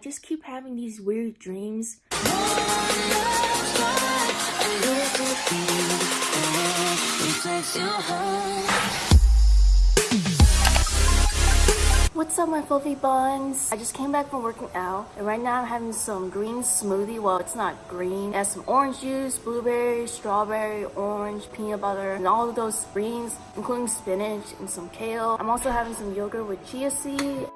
just keep having these weird dreams. What's up my fluffy buns? I just came back from working out and right now I'm having some green smoothie. Well, it's not green. It has some orange juice, blueberry, strawberry, orange, peanut butter, and all of those greens, including spinach and some kale. I'm also having some yogurt with chia seed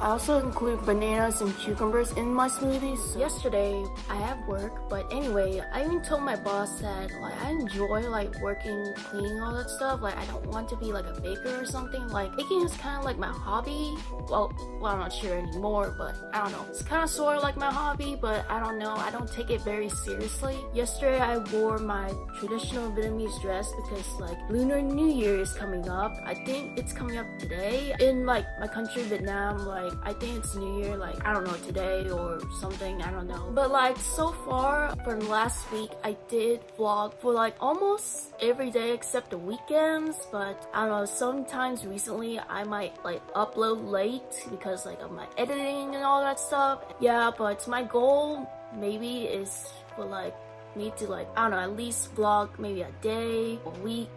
I also include bananas and cucumbers in my smoothies. Yesterday, I have work, but anyway, I even told my boss that like I enjoy like working, cleaning, all that stuff. Like I don't want to be like a baker or something. Like baking is kind of like my hobby. Well, well, I'm not sure anymore, but I don't know. It's kind of sort of like my hobby, but I don't know. I don't take it very seriously. Yesterday, I wore my traditional Vietnamese dress because like Lunar New Year is coming up. I think it's coming up today in like my country, Vietnam. Like like I think it's New Year like I don't know today or something I don't know. But like so far for last week I did vlog for like almost every day except the weekends. But I don't know sometimes recently I might like upload late because like of my editing and all that stuff. Yeah but my goal maybe is for like me to like I don't know at least vlog maybe a day a week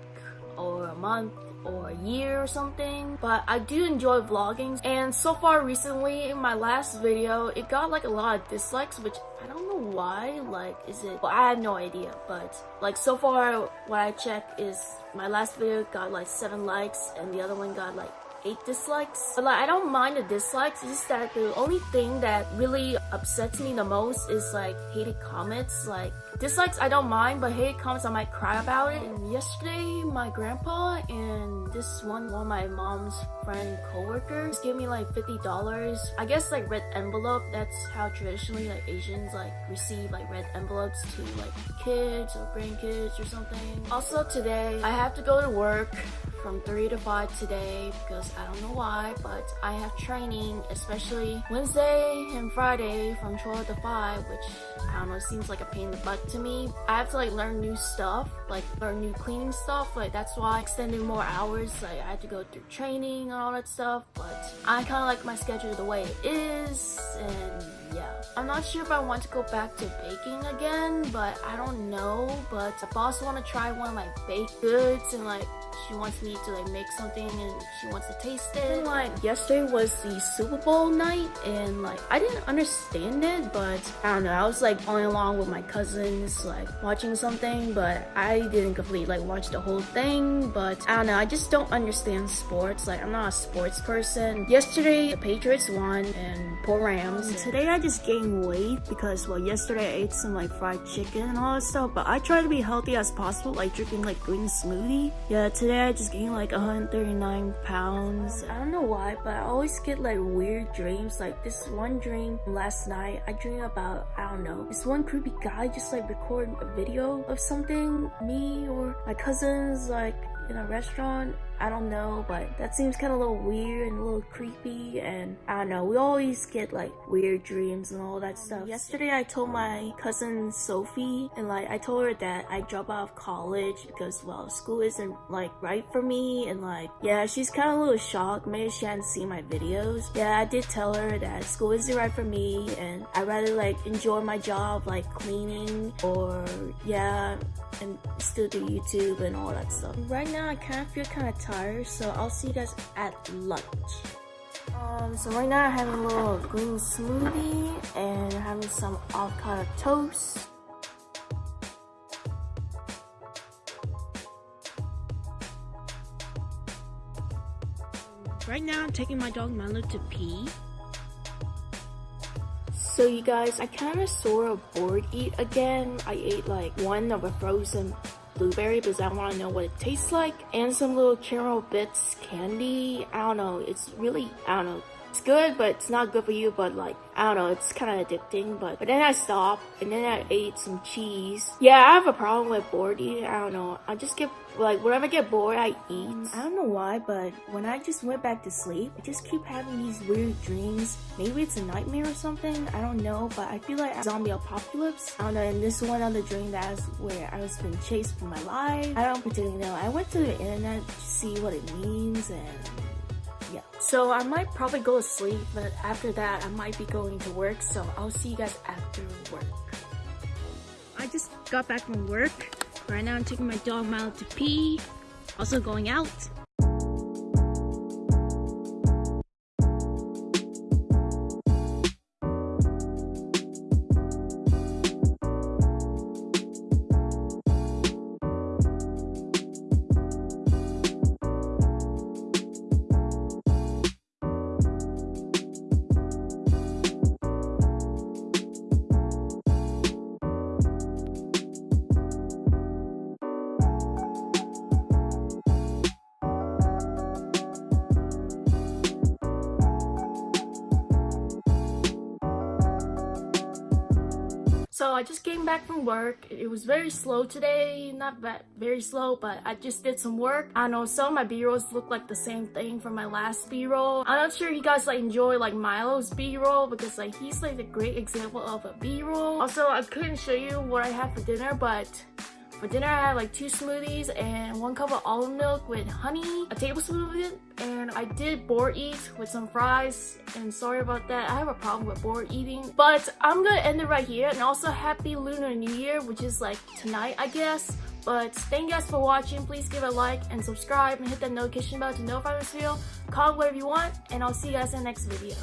or a month or a year or something but I do enjoy vlogging. And so far recently in my last video it got like a lot of dislikes which I don't know why like is it well, I have no idea but like so far what I check is my last video got like seven likes and the other one got like eight dislikes. But like, I don't mind the dislikes, it's just that the only thing that really upsets me the most is like hated comments. Like, dislikes I don't mind, but hated comments I might cry about it. And yesterday, my grandpa and this one, one of my mom's friend co-workers gave me like $50. I guess like red envelope, that's how traditionally like Asians like receive like red envelopes to like kids or grandkids or something. Also today, I have to go to work from 3 to 5 today because I don't know why, but I have training, especially Wednesday and Friday from 12 to 5, which I don't know, seems like a pain in the butt to me. I have to like learn new stuff, like learn new cleaning stuff, like that's why I extended more hours, like I had to go through training and all that stuff, but I kind of like my schedule the way it is, and yeah. I'm not sure if I want to go back to baking again, but I don't know, but I also want to try one of my baked goods and like she wants me to like make something and she wants to taste it. And, like yesterday was the Super Bowl night and like I didn't understand it but I don't know I was like following along with my cousins like watching something but I didn't completely like watch the whole thing but I don't know I just don't understand sports like I'm not a sports person. Yesterday the Patriots won and poor Rams. And today I just gained weight because well yesterday I ate some like fried chicken and all that stuff but I try to be healthy as possible like drinking like green smoothie. Yeah today I just gained like 139 pounds. I don't know why, but I always get like weird dreams. Like this one dream last night, I dream about, I don't know, this one creepy guy just like record a video of something, me or my cousins like in a restaurant I don't know, but that seems kind of a little weird and a little creepy and I don't know, we always get like weird dreams and all that stuff. Yesterday I told my cousin Sophie and like I told her that I drop out of college because well school isn't like right for me and like yeah she's kind of a little shocked maybe she hadn't seen my videos. Yeah I did tell her that school isn't right for me and I'd rather like enjoy my job like cleaning or yeah and still do YouTube and all that stuff. Right now I kind of feel kind of tired, so I'll see you guys at lunch. Um, so right now I'm having a little green smoothie and having some avocado toast. Right now I'm taking my dog Milo to pee. So you guys, I kind of sort of bored eat again. I ate like one of a frozen blueberry because I want to know what it tastes like and some little caramel bits candy. I don't know. It's really, I don't know, it's good, but it's not good for you. But like, I don't know, it's kind of addicting. But but then I stopped, and then I ate some cheese. Yeah, I have a problem with bored eating. I don't know. I just get like whenever I get bored, I eat. I don't know why, but when I just went back to sleep, I just keep having these weird dreams. Maybe it's a nightmare or something. I don't know, but I feel like zombie apocalypse. I don't know. And this one other dream that was where I was being chased for my life. I don't particularly know. I went to the internet to see what it means and yeah. So I might probably go to sleep, but after that I might be going to work. So I'll see you guys after work. I just got back from work. Right now I'm taking my dog Milo to pee. Also going out. So I just came back from work. It was very slow today. Not that very slow, but I just did some work. I know some of my B-rolls look like the same thing from my last B-roll. I'm not sure you guys like enjoy like Milo's B-roll because like he's like a great example of a B-roll. Also, I couldn't show you what I had for dinner, but for dinner, I had like two smoothies and one cup of almond milk with honey, a tablespoon of it, and I did bored eat with some fries. And sorry about that, I have a problem with bored eating. But I'm gonna end it right here. And also happy Lunar New Year, which is like tonight, I guess. But thank you guys for watching. Please give a like and subscribe and hit that notification bell to know notify this video. Comment whatever you want, and I'll see you guys in the next video.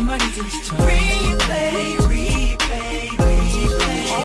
Replay, replay.